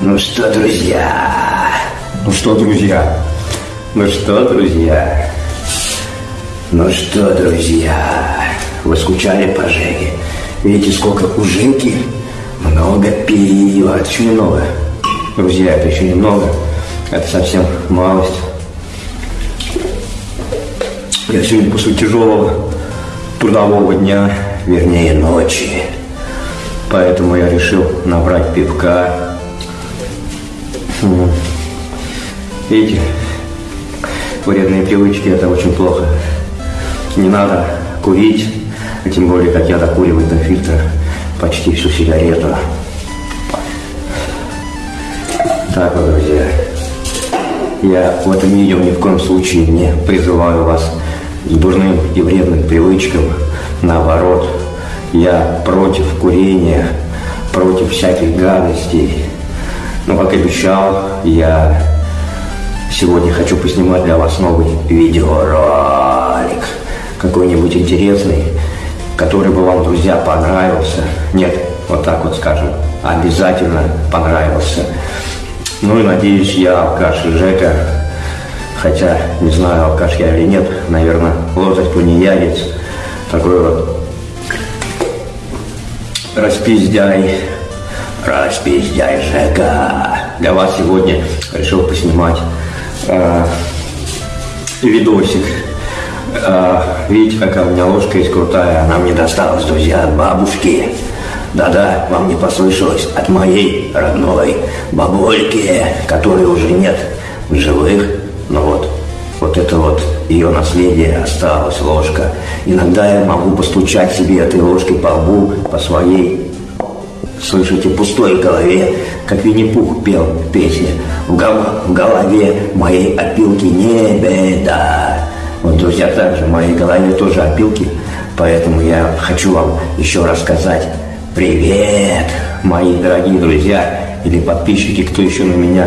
Ну что, друзья? Ну что, друзья? Ну что, друзья? Ну что, друзья? Вы скучали по Жене? Видите, сколько у Женьки много пива. Это еще немного. Друзья, это еще немного. Это совсем малость. Я сегодня после тяжелого трудового дня, вернее ночи, поэтому я решил набрать пивка. Видите, вредные привычки – это очень плохо. Не надо курить, а тем более, как я докуриваю до фильтра почти всю сигарету. Так вот, друзья, я в этом видео ни в коем случае не призываю вас к дурным и вредным привычкам. Наоборот, я против курения, против всяких гадостей. Но, как обещал, я сегодня хочу поснимать для вас новый видеоролик. Какой-нибудь интересный, который бы вам, друзья, понравился. Нет, вот так вот скажем, обязательно понравился. Ну и надеюсь, я алкаш Жека, хотя не знаю, алкаш я или нет, наверное, лозать тунеядец, такой вот распиздяй, распиздяй Жека. Для вас сегодня решил поснимать э, видосик. Э, видите, какая у меня ложка есть крутая, она мне досталась, друзья, от бабушки. Да-да, вам не послышалось, от моей родной бабульки, которой уже нет в живых. Ну вот, вот это вот ее наследие осталось, ложка. Иногда я могу постучать себе этой ложкой по лбу, по своей, слышите, пустой голове, как Винни-Пух пел в песне. В, гол- в голове моей опилки не беда. Вот, друзья, также в моей голове тоже опилки, поэтому я хочу вам еще рассказать Привет, мои дорогие друзья или подписчики, кто еще на меня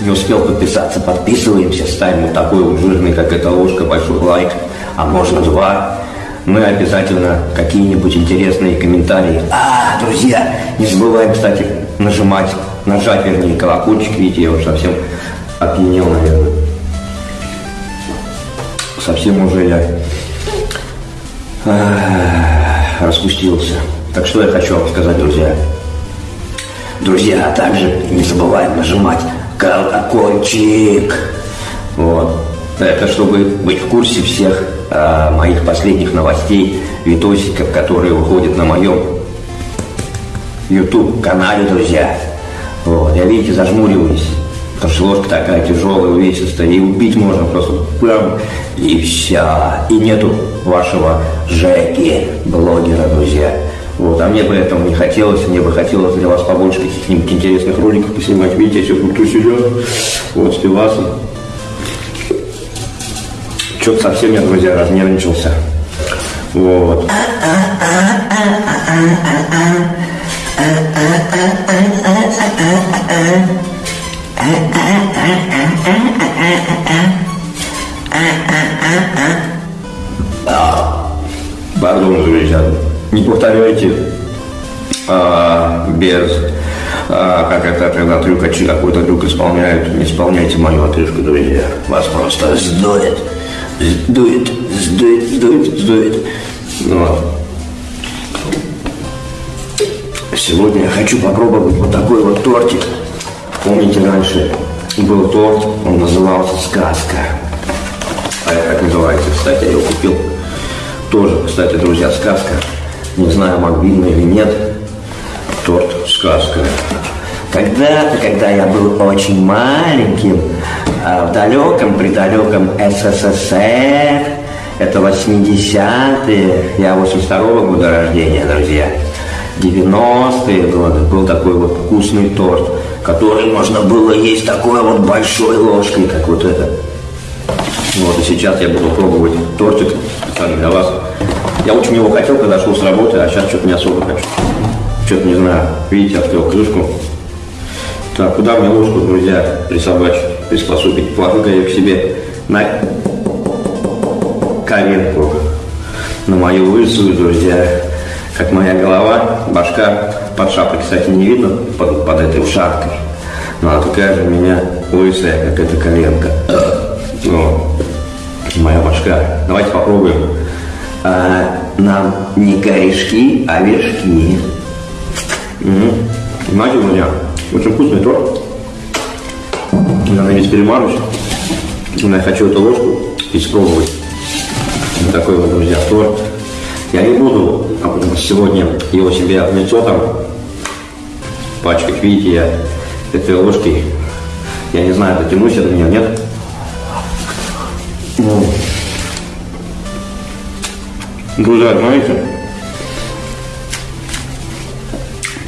не успел подписаться, подписываемся, ставим вот такой вот жирный, как эта ложка, большой лайк, а можно два. И обязательно какие-нибудь интересные комментарии. А, друзья, не забываем, кстати, нажимать, нажать, вернее, колокольчик. Видите, я уже совсем опьянел, наверное. Совсем уже я ах, распустился. Так что я хочу вам сказать, друзья. Друзья, а также не забываем нажимать колокольчик. Вот. Это чтобы быть в курсе всех а, моих последних новостей, видосиков, которые выходят на моем YouTube канале, друзья. Вот. Я, видите, зажмуриваюсь. Потому что ложка такая тяжелая, увесистая, и убить можно просто прям, и все. И нету вашего Жеки, блогера, друзья. Вот, а мне бы этого не хотелось, мне бы хотелось для вас побольше каких-нибудь интересных роликов поснимать. Видите, я сейчас тут сидел, вот с пивасом. Что-то совсем я, друзья, разнервничался. Вот. Пардон, друзья. Не повторяйте а, без, а, как это, когда трюкачи какой-то трюк исполняют, не исполняйте мою отрыжку, друзья. Вас просто сдует, сдует, сдует, сдует, сдует. Вот. Сегодня я хочу попробовать вот такой вот тортик. Помните, раньше был торт, он назывался «Сказка». А это как называется, кстати, я его купил. Тоже, кстати, друзья, сказка. Не знаю, видно или нет. Торт «Сказка». Когда-то, когда я был очень маленьким, а, в далеком, предалеком СССР, это 80-е, я 82-го года рождения, друзья, 90-е годы, был такой вот вкусный торт, который можно было есть такой вот большой ложкой, как вот это. Вот, и сейчас я буду пробовать тортик специально для вас. Я очень его хотел, когда шел с работы, а сейчас что-то не особо хочу. Что-то не знаю. Видите, открыл крышку. Так, куда мне ложку, друзья, присобачить, приспособить? Положу-ка ее к себе на коленку, на мою лысую, друзья, как моя голова, башка. Под шапкой, кстати, не видно, под, под этой ушаткой. Но она такая же у меня лысая, как эта коленка. Вот. Моя башка. Давайте попробуем. А, нам не корешки, а вершки. Угу. Знаете, друзья, очень вкусный торт. Я на весь перемажусь. Но я хочу эту ложку испробовать. Вот такой вот, друзья, торт. Я не буду сегодня его себе лицо там пачкать. Видите, я этой ложкой, я не знаю, дотянусь до меня, нет? Друзья, знаете,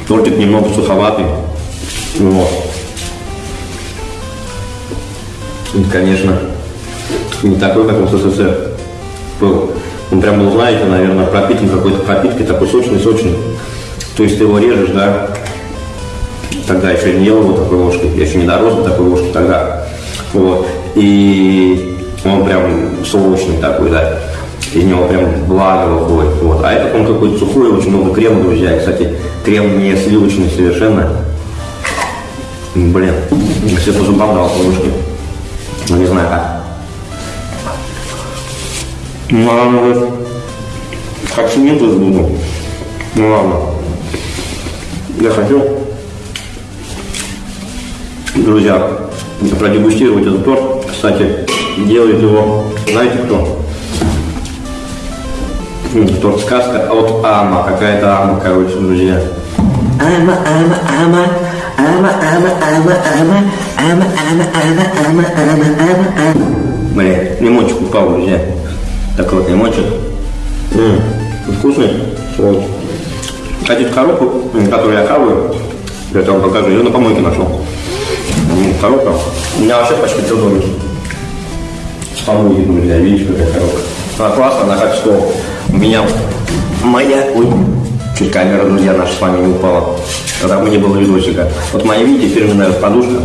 тортик немного суховатый. Вот. И, конечно, не такой, как в СССР был. Он прям был, знаете, наверное, пропитан какой-то пропиткой, такой сочный-сочный. То есть ты его режешь, да, тогда еще не ел его такой ложкой, я еще не дорос до такой ложки тогда. Вот. И он прям сочный такой, да. Из него прям благо выходит. Вот. А этот он какой-то сухой, очень много крема, друзья. И, кстати, крем не сливочный совершенно. Блин, все по зубам дал по ложке. Ну, не знаю как. Ну, ладно, вот. Как нет буду. Ну, ладно. Я хочу, друзья, продегустировать этот торт. Кстати, делает его, знаете кто? Торт сказка от Ама. Какая-то Ама, короче, друзья. Ама, Ама, Ама. Ама, Ама, Ама, Ама. Ама, Ама, Ама, Ама, Ама, Ама, Ама. Блин, лимончик упал, друзья. Так вот, лимончик. Ммм, вкусный. Вот. Хотите коробку, которую я хаваю, я вам покажу, ее на помойке нашел. Коробка. У меня вообще почти все домик. С помойки, друзья, видите, какая коробка. Она классная, она как стол меня моя... Ой, чуть камера, друзья, наша с вами не упала. Когда не было видосика. Вот моя, видите, фирменная подушка.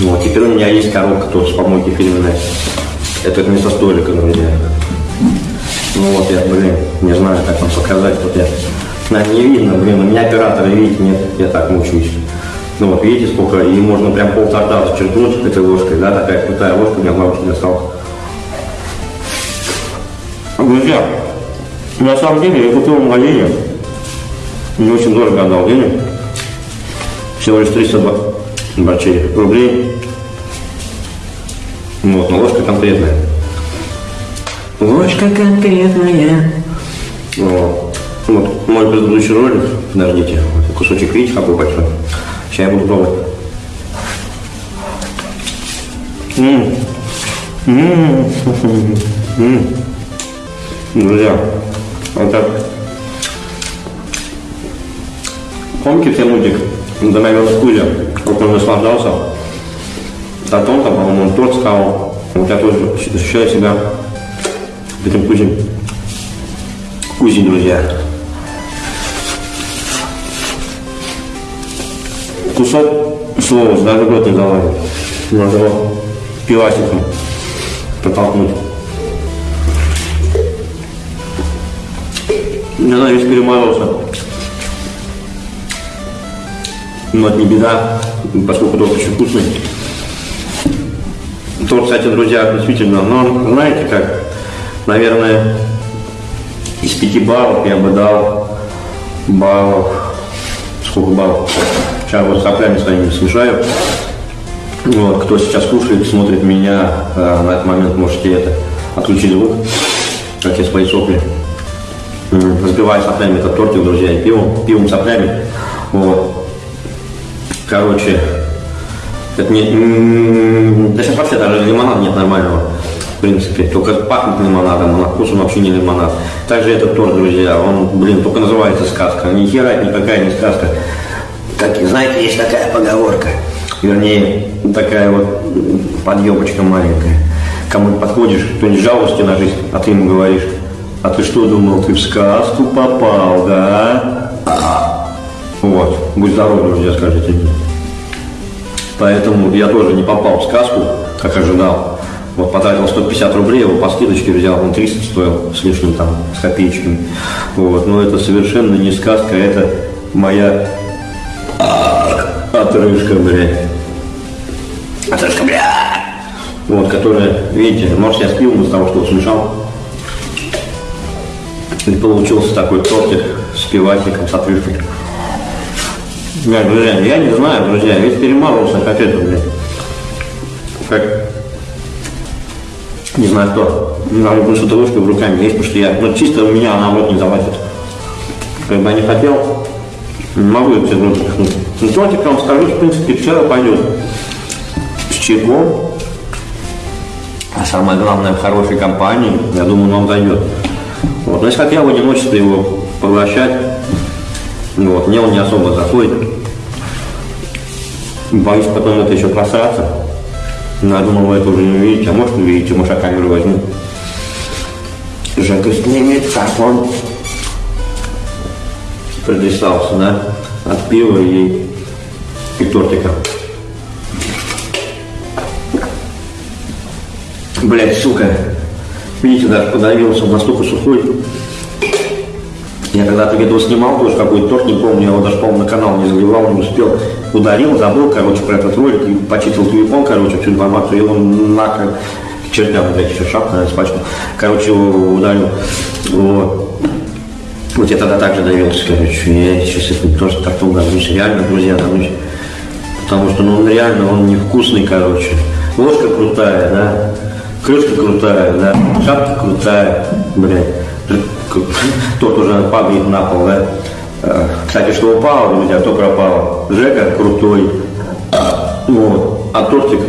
Вот, теперь у меня есть коробка тоже с помойки фирменная. Это вместо столика, друзья. Ну вот я, блин, не знаю, как вам показать. Вот я, наверное, не видно, блин, у меня оператора, видите, нет, я так мучаюсь. Ну вот видите, сколько, и можно прям пол торта зачерпнуть этой ложкой, да, такая крутая ложка, у меня бабушка достала. Друзья, на самом деле я купил в магазине, не очень дорого отдал денег, всего лишь 302 бачей рублей. Вот, но ложка конкретная. Ложка конкретная. Вот. вот мой предыдущий ролик, подождите, вот кусочек видите, какой большой. Сейчас я буду пробовать. М-м. М-м. Друзья, вот так. Помните те мультик «Домовенок Кузя», как он наслаждался? Татон, там, по-моему, он торт сказал. Вот я тоже ощущаю себя этим Кузей. Кузей, друзья. Кусок слова, даже год не залазит. Надо его пивасиком протолкнуть. Знаю, весь перемазался. Но это не беда, поскольку торт очень вкусный. Торт, кстати, друзья, действительно, но знаете как, наверное, из пяти баллов я бы дал баллов, сколько баллов? Сейчас вот соплями своими смешаю. Вот, кто сейчас кушает, смотрит меня, э, на этот момент можете это отключить звук, как я свои сопли разбиваю соплями этот тортик, друзья, и пивом, пивом соплями. Вот. Короче, это не, да сейчас вообще даже лимонада нет нормального. В принципе, только пахнет лимонадом, а на вкус он вообще не лимонад. Также этот торт, друзья, он, блин, только называется сказка. Ни хера никакая не сказка. Как, знаете, есть такая поговорка, вернее, такая вот подъебочка маленькая. Кому подходишь, кто-нибудь жалости на жизнь, а ты ему говоришь, а ты что думал, ты в сказку попал, да? Вот, будь здоров, друзья, скажите мне. Поэтому я тоже не попал в сказку, как ожидал. Вот потратил 150 рублей, его по скидочке взял, он 300 стоил с лишним там, с копеечками. Вот, но это совершенно не сказка, это моя отрыжка, блядь. Отрыжка, блядь. Вот, которая, видите, может я спил из того, что смешал. И получился такой тортик с пивасиком, с отрыжкой. Блядь, друзья, я не знаю, друзья, ведь перемазался как это, блядь. Как не знаю кто. Надо бы что-то ложкой в руками есть, потому что я, ну чисто у меня она в рот не залазит. Как бы я не хотел, не могу все в рот пихнуть. Ну тортик, я вам скажу, в принципе, вчера пойдет. С чайком. А самое главное, в хорошей компании, я думаю, он вам зайдет. Вот. Но если как я в одиночестве его поглощать, вот, мне он не особо заходит. Боюсь потом это еще просраться. Но я думал, вы это уже не увидите, а может увидите, может я камеру возьму. Жека снимет, как он придвисался, да, от пива и, и тортика. Блять, сука. Видите, даже подавился, он настолько сухой. Я когда-то видео снимал, тоже какой-то торт, не помню, я его даже, по-моему, на канал не заливал, не успел. Ударил, забыл, короче, про этот ролик, и почистил телефон, короче, всю информацию, и он нахрен к чертям, блядь, еще шапка, испачкал. Короче, его ударил. Вот. Вот я тогда также давился, короче, я сейчас это тоже так ударюсь, реально, друзья, давлюсь. Потому что, ну, он реально, он невкусный, короче. Ложка крутая, да, крышка крутая, да, шапка крутая, блядь. Тот уже падает на пол, да. Э, Кстати, что упало, друзья, то пропало. Жека крутой. Вот. А тортик,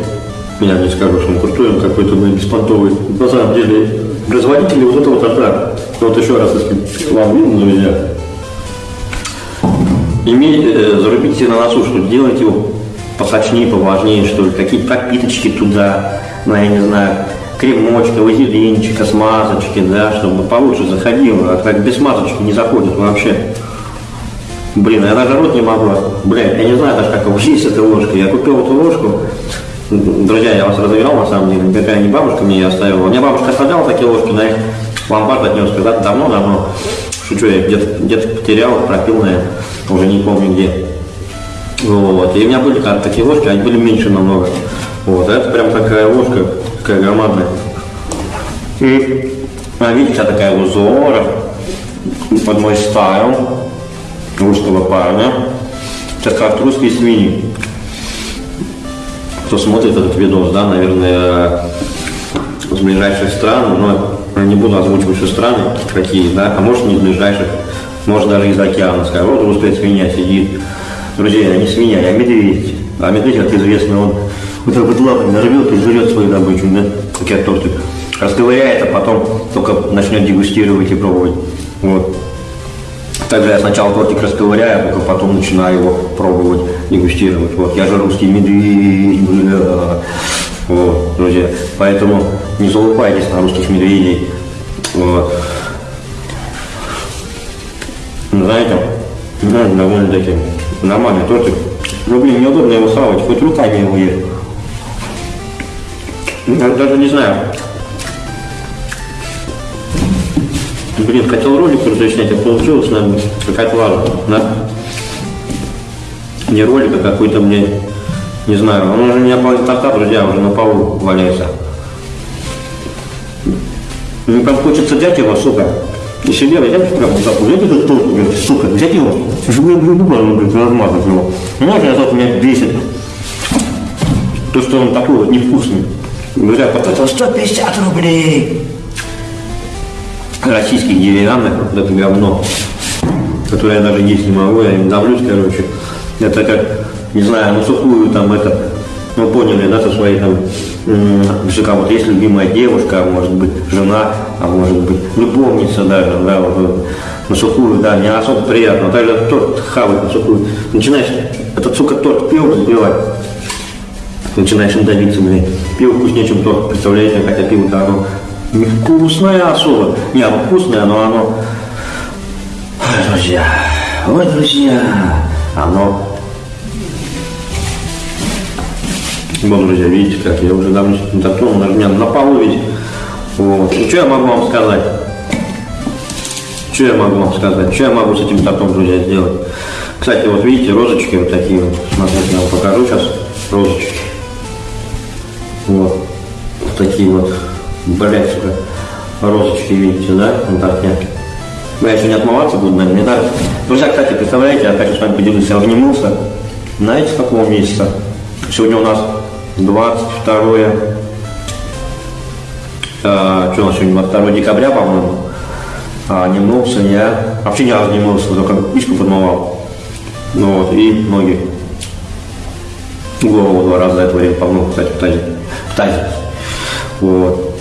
я не скажу, что он крутой, он какой-то ну, беспонтовый. На самом деле, производители вот этого торта, вот еще раз, если вам видно, друзья, имейте, э, зарубите на носу, что делайте его посочнее, поважнее, что ли, какие-то пропиточки туда, ну, я не знаю, кремочка, вазелинчика, смазочки, да, чтобы получше заходило, а так без смазочки не заходит вообще. Блин, я даже рот не могу. Блин, я не знаю даже, как учить этой ложкой. Я купил эту ложку. Друзья, я вас разыграл, на самом деле. Никакая не бабушка мне ее оставила. У меня бабушка оставляла такие ложки, на их ломбард отнес когда-то давно-давно. Шучу, я где-то где потерял, пропил, наверное, уже не помню где. Вот. И у меня были такие ложки, они были меньше намного. Вот. А это прям такая ложка, такая громадная. И, а, видите, вся такая узора под мой стайл русского парня. Сейчас как русские свиньи. Кто смотрит этот видос, да, наверное, с ближайших стран, но не буду озвучивать, что страны какие, да, а может не из ближайших, может даже из океана. Скажу, вот русская свинья сидит. Друзья, я не свинья, я медведь. А медведь, как известно, он вот так вот лапами нарвет и жрет свою добычу, да, как я тортик. Расковыряет, а потом только начнет дегустировать и пробовать. Вот. Также я сначала тортик расковыряю, а только потом начинаю его пробовать, дегустировать. Вот, я же русский медведь, бля. Вот, друзья. Поэтому не залупайтесь на русских медведей. Вот. Знаете, ну, довольно-таки нормальный тортик. Ну, блин, неудобно его савать, хоть руками его есть. Я даже не знаю. Блин, хотел ролик уже снять, а получилось, наверное, какая-то лажа, да? Не ролик, а какой-то мне, не знаю, он уже у меня торта, друзья, уже на полу валяется. Мне прям хочется взять его, сука, и себе взять прям вот так, взять этот торт, блин, сука, взять его, чтобы я буду, блин, размазать его. Можно я меня бесит, то, что он такой вот невкусный. Друзья, потратил 150 рублей российских деревянных, вот это говно, которое я даже есть не могу, я не давлюсь, короче. Это как, не знаю, ну сухую там это, ну поняли, да, со своей там, что вот есть любимая девушка, а может быть жена, а может быть любовница даже, да, вот, на сухую, да, не особо приятно. Также торт хавать на сухую. Начинаешь этот, сука, торт пиво запивать, начинаешь им давиться, блин. Пиво вкуснее, чем торт, представляете, хотя пиво-то оно невкусное особо. Не, оно вкусное, но оно... Ой, друзья, ой, друзья, оно Вот, друзья, видите, как я уже давно этим тортом, даже меня на полу ведь. Вот. Ну, что я могу вам сказать? Что я могу вам сказать? Что я могу с этим тортом, друзья, сделать? Кстати, вот видите, розочки вот такие вот. Смотрите, я вам покажу сейчас розочки. Такие вот. Блять, сука. Розочки, видите, да, на торте. Ну, я еще не отмываться буду, наверное, не надо. Друзья, кстати, представляете, я хочу с вами поделиться, я не мылся. Знаете, с какого месяца? Сегодня у нас 22 э, что у нас сегодня, 22 декабря, по-моему. А, не мылся я. Вообще ни разу не мылся, только пичку подмывал. Ну вот, и ноги. Голову два раза за это время помыл, кстати, в тазе. В тазе. Вот.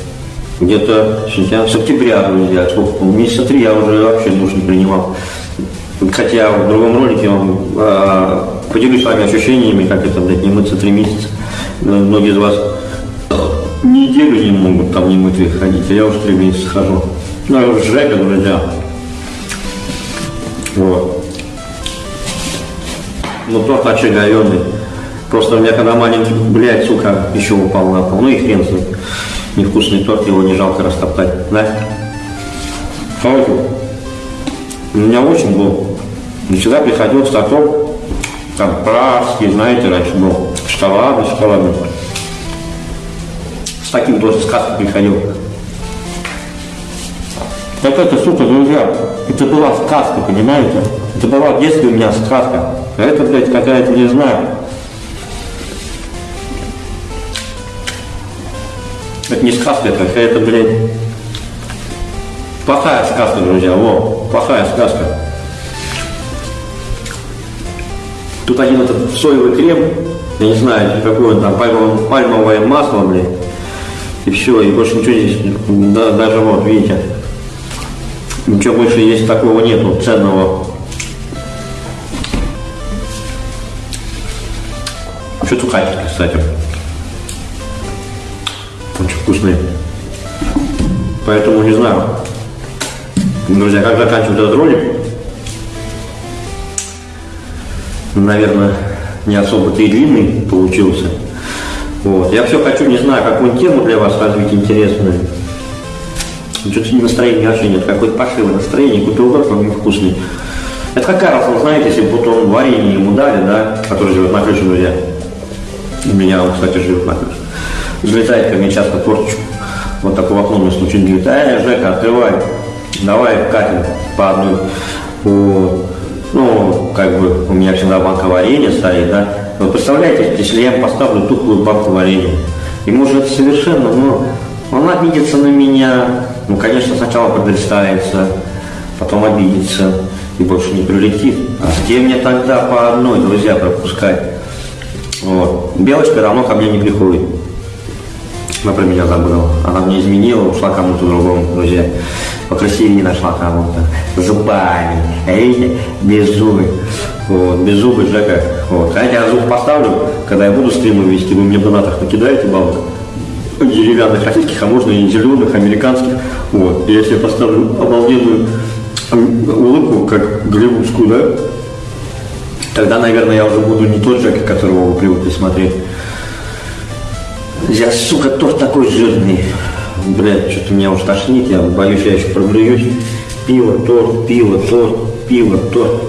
Где-то сентябрь, с октября, друзья, сколько, месяца три я уже вообще душ не принимал. Хотя в другом ролике вам э, поделюсь с вами ощущениями, как это, блядь, не мыться три месяца. Многие из вас неделю не могут там не мытые ходить, а я уже три месяца хожу. Ну, Жека, друзья. Вот. Ну, торт говёный. Просто у меня когда маленький, блядь, сука, еще упал на пол. Ну и хрен с. Невкусный торт, его не жалко растоптать. Да? Смотрите. У меня очень был. Всегда приходил с тортом, там пражский, знаете, раньше был, шоколадный, шоколадный. С таким тоже сказка приходил. Так это, сука, друзья, это была сказка, понимаете? Это была в детстве у меня сказка. А это, блядь, какая-то, не знаю. Это не сказка, это какая-то, блядь, плохая сказка, друзья, во, плохая сказка. Тут один этот соевый крем, я не знаю, какое там, пальмовое, масло, блядь, и все, и больше ничего здесь, да, даже вот, видите, ничего больше есть такого нету, ценного. Что сухарики, кстати. Очень вкусные. Поэтому не знаю. Друзья, как заканчивать этот ролик? Наверное, не особо-то и длинный получился. Вот. Я все хочу, не знаю, какую тему для вас развить интересную. Что-то настроения вообще нет, какое-то пошивое настроение, купил торт, он невкусный. Это какая разница, знаете, если бы он варенье ему дали, да, который живет на крыше, друзья. У меня он, кстати, живет на крыше. Залетает ко мне часто торточку. Вот такое окно мне случайно говорит, эй, Жека, открывай, давай катим по одной. Вот. Ну, как бы у меня всегда банка варенья стоит, да. Вы представляете, если я поставлю тухлую банку варенья, ему же это совершенно, ну, он обидится на меня, ну, конечно, сначала подпредставится, потом обидится и больше не прилетит. А где мне тогда по одной, друзья, пропускать? Вот. Белочка равно ко мне не приходит. Она про меня забыла. Она мне изменила, ушла кому-то другому, друзья. Покрасивее нашла кому-то. Зубами. Видите? Без зубы. Вот, без зубы Жека. Вот. Хотя я зуб поставлю, когда я буду стримы вести, вы мне в донатах накидаете бабок деревянных российских, а можно и зеленых, американских. Вот. И я поставлю обалденную улыбку, как голливудскую, да, тогда, наверное, я уже буду не тот Джек, которого вы привыкли смотреть. Я, сука, торт такой жирный. Блядь, что-то меня уже тошнит, я боюсь, я еще проблююсь. Пиво, торт, пиво, торт, пиво, торт.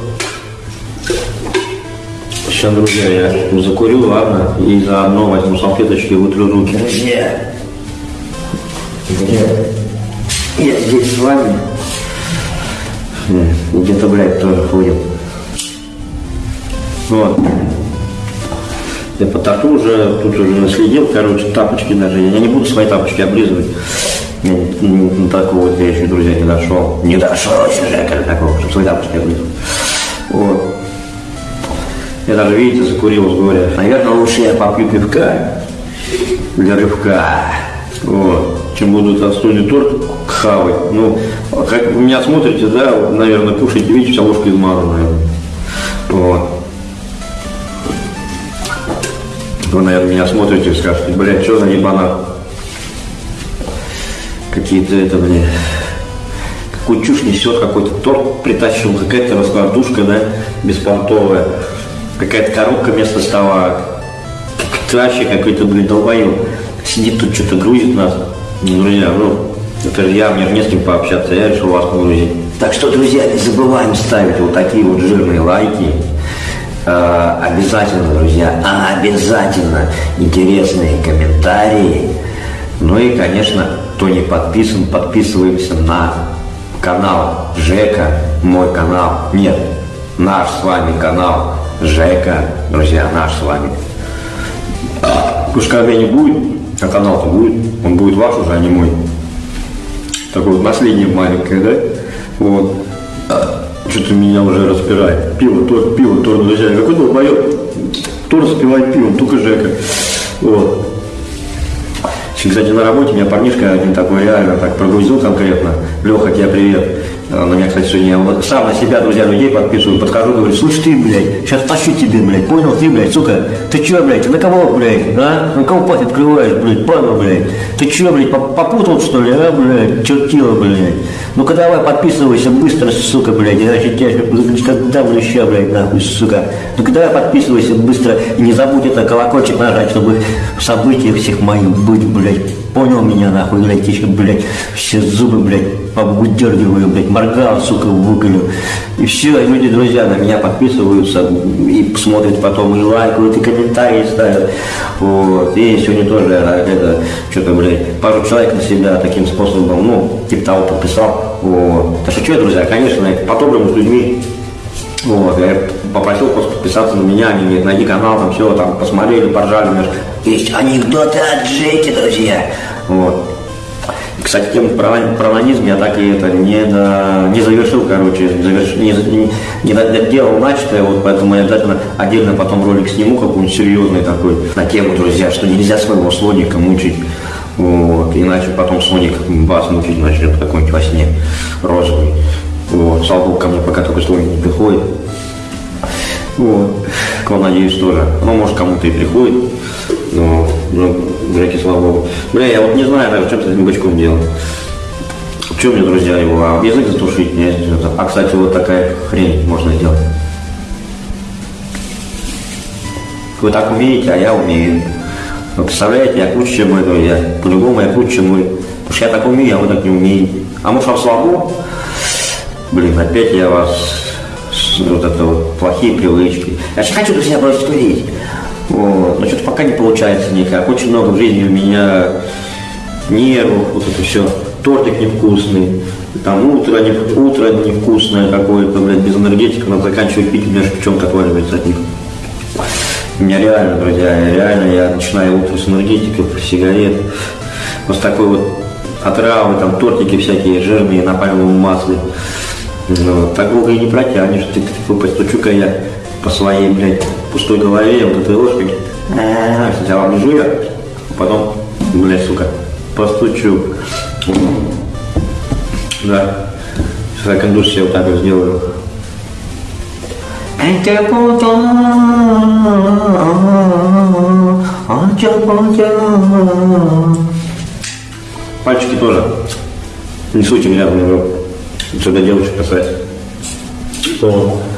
Сейчас, друзья, я закурю, ладно, и заодно возьму салфеточки и вытру руки. Друзья, я, я здесь с вами. Где-то, блядь, тоже ходит. Вот. Я по торту уже, тут уже наследил, короче, тапочки даже. Я не буду свои тапочки облизывать. До такого я еще, друзья, не дошел. Не дошел еще, как такого, чтобы свои тапочки облизывать. Вот. Я даже, видите, закурил с горя. Наверное, лучше я попью пивка для рывка. Вот. Чем буду остудить торт хавать. Ну, как вы меня смотрите, да, наверное, кушаете, видите, вся ложка измазанная. Вот. Вы, наверное, меня смотрите и скажете, блядь, что за ебана? Какие-то это, блядь, какую чушь несет, какой-то торт притащил, какая-то раскладушка, да, беспонтовая, какая-то коробка вместо стола, вообще какой-то, блин, долбоёб. Сидит тут, что-то грузит нас. Ну, Друзья, ну, это же я, мне же не с кем пообщаться, я решил вас погрузить. Так что, друзья, не забываем ставить вот такие вот жирные лайки. Э, обязательно, друзья, обязательно интересные комментарии. Ну и, конечно, кто не подписан, подписываемся на канал Жека, мой канал. Нет, наш с вами канал Жека, друзья, наш с вами. Когда не будет, а канал-то будет, он будет ваш уже, а не мой. Такое вот наследие маленькое, да? Вот. Что-то меня уже распирает. Пиво, торт, пиво, торт, друзья. Какой долбоёб? Кто распивает пивом? Только Жека. Вот. Кстати, на работе у меня парнишка один такой реально так прогрузил конкретно. Леха, тебе привет. На меня, кстати, сегодня вот сам на себя, друзья, людей подписываю, подхожу, говорю, слушай, ты, блядь, сейчас тащу тебе, блядь, понял, ты, блядь, сука, ты чё, блядь, на кого, блядь, а? На кого пасть открываешь, блядь, падла, блядь? Ты чё, блядь, поп- попутал, что ли, а, блядь, чертила, блядь? Ну-ка давай, подписывайся быстро, сука, блядь, иначе тебя когда, блядь, блядь, нахуй, сука. Ну-ка давай, подписывайся быстро и не забудь это колокольчик нажать, чтобы в событиях всех моих быть, блядь. Понял меня, нахуй, блядь, еще, блядь, все зубы, блядь, повыдергиваю, блядь, моргал, сука, выколю. И все, люди, друзья, на меня подписываются и смотрят потом, и лайкают, и комментарии ставят. Вот. И сегодня тоже а, это, что-то, блядь, пару человек на себя таким способом, ну, типа того подписал. Вот. Так что, что, друзья, конечно, по-доброму с людьми вот, я попросил просто подписаться на меня, они говорят, найди канал, там все, там посмотрели, поржали. знаешь. Есть анекдоты от Джеки, друзья. Вот. Кстати, тему про, про анонизм я так и это не, до, не завершил, короче, заверш- не, не, не доделал начатое, вот поэтому я обязательно отдельно потом ролик сниму какой-нибудь серьезный такой на тему, друзья, что нельзя своего слоника мучить. Вот, иначе потом слоник вас мучить начнет какой-нибудь во сне розовый. Вот, слава богу, ко мне пока только слоник не приходит. Вот. К вам, надеюсь, тоже. Ну, может, кому-то и приходит. Но, ну, Жеке, слава богу. Бля, я вот не знаю даже, что с этим бычком делать. Что мне, друзья, его? А язык затушить? Нет, что-то. А, кстати, вот такая хрень можно сделать. Вы так умеете, а я умею. Вы представляете, я круче, чем вы, друзья. По-любому я круче, чем вы. Потому что я так умею, а вы так не умеете. А может, вам слабо? Блин, опять я вас вот это вот плохие привычки. Я же хочу, друзья, бросить курить. Вот. Но что-то пока не получается никак. Очень много в жизни у меня нервов, вот это все. Тортик невкусный, там утро, не, утро невкусное какое-то, блядь, без энергетика, надо заканчивать пить, у меня шпичонка отваливается от них. У меня реально, друзья, реально я начинаю утро с энергетиков, сигарет, вот такой вот отравы, там тортики всякие жирные на пальмовом масле. Ну, так долго и не протянешь. Ты, ты, постучу-ка я по своей, блядь, пустой голове вот этой ложкой. Сначала оближу я, а потом, блядь, сука, постучу. Да. Сейчас я кондуш себе вот так вот сделаю. Пальчики тоже. Не суйте меня него. Сюда девочек касается. Вот.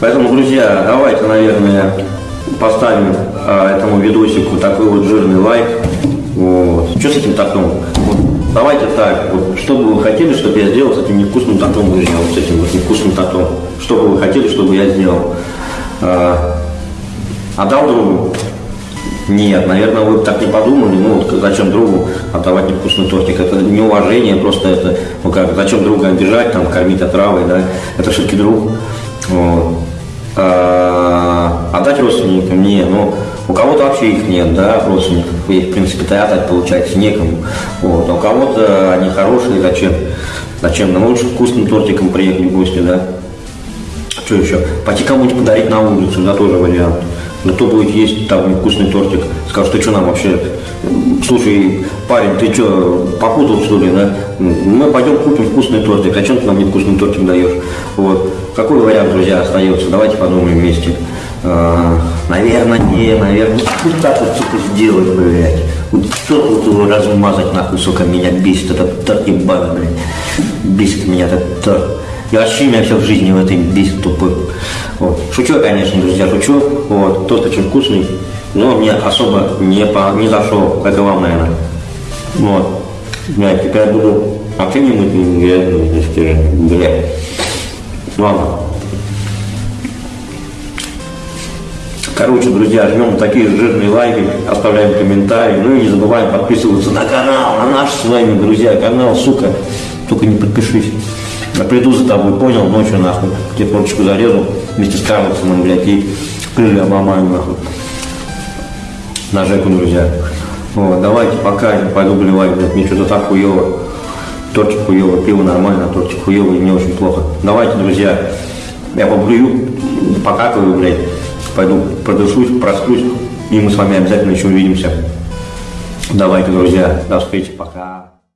Поэтому, друзья, давайте, наверное, поставим а, этому видосику такой вот жирный лайк. Вот. Что с этим тортом? Вот, давайте так, вот, что бы вы хотели, чтобы я сделал с этим невкусным тортом, друзья, вот с этим вот невкусным тортом. Что бы вы хотели, чтобы я сделал? А, отдал другу? Нет, наверное, вы так не подумали. Ну, вот зачем другу отдавать невкусный тортик? Это неуважение, просто это, ну как, зачем друга обижать, там, кормить отравой, да? Это все-таки друг. Вот. А, отдать родственникам? Не, ну, у кого-то вообще их нет, да, родственников. И, в принципе-то отдать, получается, некому. Вот. А у кого-то они хорошие, зачем? Зачем? Нам лучше вкусным тортиком приехать в гости, да? Что еще? Пойти кому-нибудь подарить на улицу, да, тоже вариант. Но кто будет есть там вкусный тортик, скажет, ты что нам вообще, слушай, парень, ты что, попутал что ли, да? Мы пойдем купим вкусный тортик, зачем ты нам не вкусный тортик даешь? Вот. Какой вариант, друзья, остается? Давайте подумаем вместе. А, наверное, не, наверное, вот так вот, сука, сделать, блядь. Вот что вот его размазать, нахуй, сука, меня бесит этот торт ебаный, блядь. Бесит меня этот торт. И вообще меня все в жизни в этой бесит тупой. Вот. Шучу, конечно, друзья, шучу. Вот. Тост очень вкусный. Но мне особо не, по, не зашел, как и вам, наверное. Вот. Я теперь буду вообще не мыть не если блядь. Ладно. Короче, друзья, жмем такие жирные лайки, оставляем комментарии, ну и не забываем подписываться на канал, на наш с вами, друзья, канал, сука, только не подпишись. Я приду за тобой, понял, ночью нахуй, тебе фоточку зарезал вместе с Карлсоном, блядь, и крылья обломаю нахуй. На Жеку, друзья. Вот, давайте, пока я пойду блевать, блядь, мне что-то так хуево. Тортик хуево, пиво нормально, тортик хуево мне очень плохо. Давайте, друзья, я поблюю, покакаю, блядь, пойду продышусь, просплюсь, и мы с вами обязательно еще увидимся. Давайте, друзья, до встречи, пока.